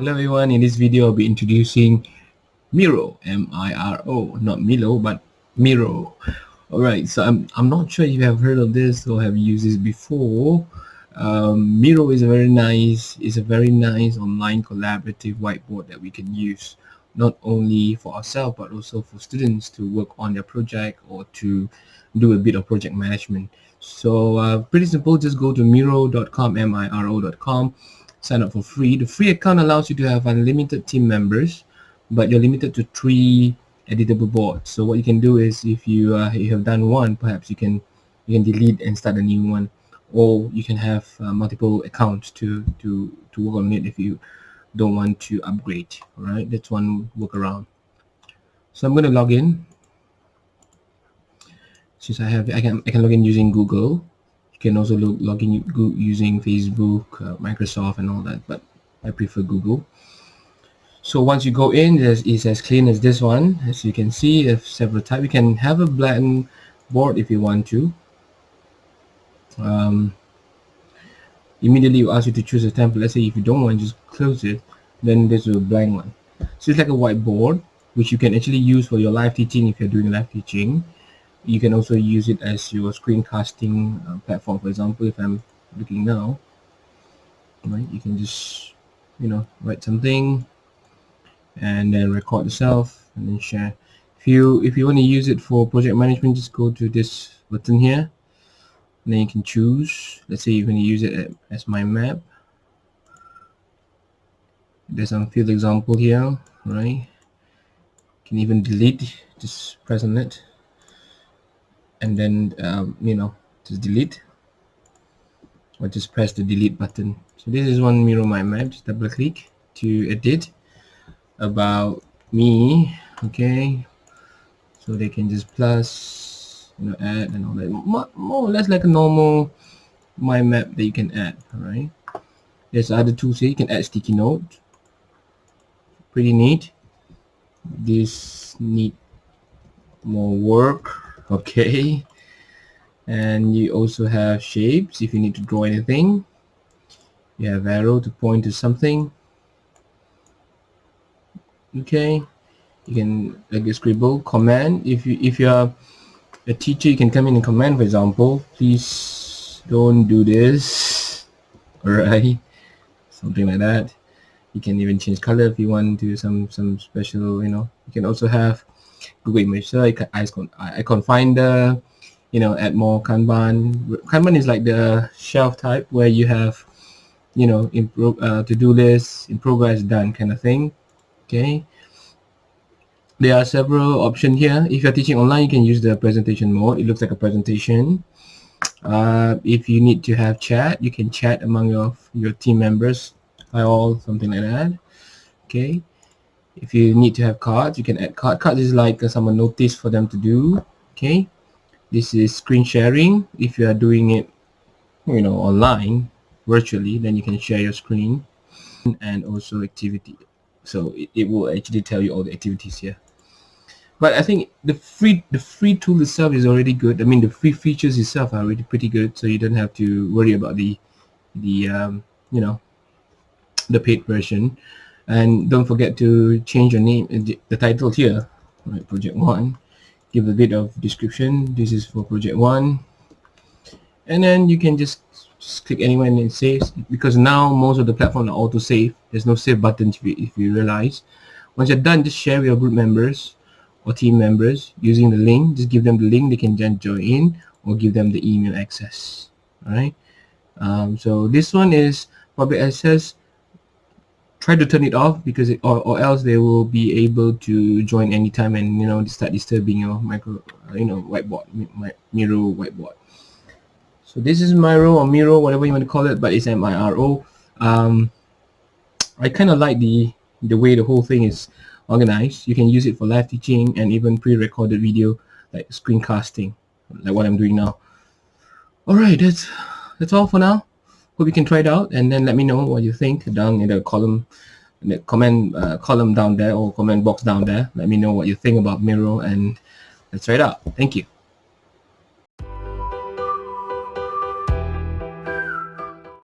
Hello everyone, in this video I'll be introducing Miro, M-I-R-O, not Milo, but Miro. Alright, so I'm, I'm not sure if you have heard of this or have used this before. Um, Miro is a very nice, is a very nice online collaborative whiteboard that we can use not only for ourselves but also for students to work on their project or to do a bit of project management. So uh, pretty simple, just go to miro.com, M-I-R-O.com sign up for free. The free account allows you to have unlimited team members, but you're limited to three editable boards. So what you can do is if you, uh, you have done one, perhaps you can you can delete and start a new one, or you can have uh, multiple accounts to to to work on it if you don't want to upgrade. All right, that's one workaround. So I'm going to log in. Since I have, I can I can log in using Google can also log, log in using Facebook, uh, Microsoft and all that, but I prefer Google. So once you go in, it's as clean as this one. As you can see, if several types. You can have a blank board if you want to. Um, immediately you ask you to choose a template. Let's say if you don't want, just close it. Then there's a blank one. So it's like a whiteboard, which you can actually use for your live teaching if you're doing live teaching you can also use it as your screencasting uh, platform. For example if I'm looking now right you can just you know write something and then record yourself and then share. If you if you want to use it for project management just go to this button here. And then you can choose let's say you're going to use it as mind map. There's some field example here right? You can even delete just press on it and then um, you know just delete. Or just press the delete button. So this is one Miro mind map just double click to edit about me okay? So they can just plus you know add and all that. More, more or less like a normal mind map that you can add all right there's other tools here. You can add sticky note. Pretty neat. This need more work okay. And you also have shapes if you need to draw anything. You have arrow to point to something. Okay. You can like a scribble command. If you if you're a teacher you can come in and command for example please don't do this. Alright. Something like that. You can even change color if you want to some some special you know. You can also have Google Image Search, icon, icon finder, you know, add more Kanban. Kanban is like the shelf type where you have, you know, improve uh, to-do list, in progress, done kind of thing. Okay. There are several options here. If you're teaching online, you can use the presentation mode. It looks like a presentation. Uh, if you need to have chat, you can chat among your your team members. All, something like that. Okay if you need to have cards you can add card. Cards is like uh, some notice for them to do okay? This is screen sharing. If you are doing it you know online virtually then you can share your screen and also activity. So it, it will actually tell you all the activities here but I think the free the free tool itself is already good. I mean the free features itself are already pretty good so you don't have to worry about the the um, you know the paid version and don't forget to change your name uh, the title here. Right project one. Give a bit of description. This is for project one. And then you can just, just click anywhere and it saves. Because now most of the platform are auto save there's no save button if you, if you realize. Once you're done just share with your group members or team members using the link. Just give them the link. They can then join in or give them the email access. All right? Um, so this one is public access try to turn it off because it, or, or else they will be able to join anytime and you know start disturbing your micro uh, you know whiteboard my Miro whiteboard. So this is Miro or Miro whatever you want to call it but it's M-I-R-O um, I kind of like the the way the whole thing is organized. You can use it for live teaching and even pre-recorded video like screencasting like what I'm doing now. Alright that's that's all for now hope you can try it out and then let me know what you think down in the column in the comment uh, column down there or comment box down there. Let me know what you think about Miro and let's try it out. Thank you